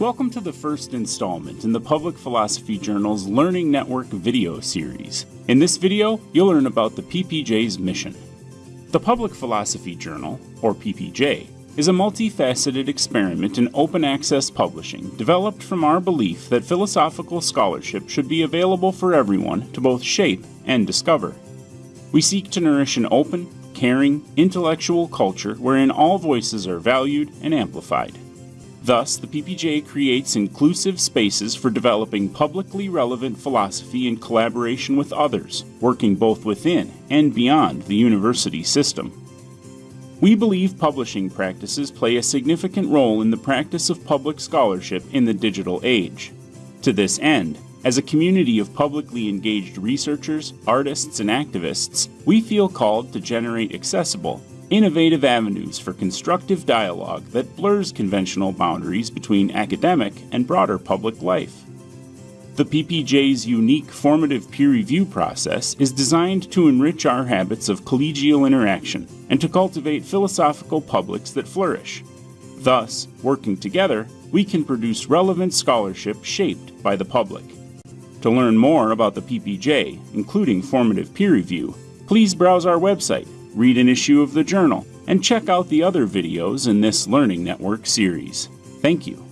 Welcome to the first installment in the Public Philosophy Journal's Learning Network video series. In this video, you'll learn about the PPJ's mission. The Public Philosophy Journal, or PPJ, is a multifaceted experiment in open access publishing developed from our belief that philosophical scholarship should be available for everyone to both shape and discover. We seek to nourish an open, caring, intellectual culture wherein all voices are valued and amplified. Thus, the PPJ creates inclusive spaces for developing publicly relevant philosophy in collaboration with others, working both within and beyond the university system. We believe publishing practices play a significant role in the practice of public scholarship in the digital age. To this end, as a community of publicly engaged researchers, artists, and activists, we feel called to generate accessible, innovative avenues for constructive dialogue that blurs conventional boundaries between academic and broader public life. The PPJ's unique formative peer review process is designed to enrich our habits of collegial interaction and to cultivate philosophical publics that flourish. Thus, working together, we can produce relevant scholarship shaped by the public. To learn more about the PPJ, including formative peer review, please browse our website read an issue of the journal, and check out the other videos in this Learning Network series. Thank you.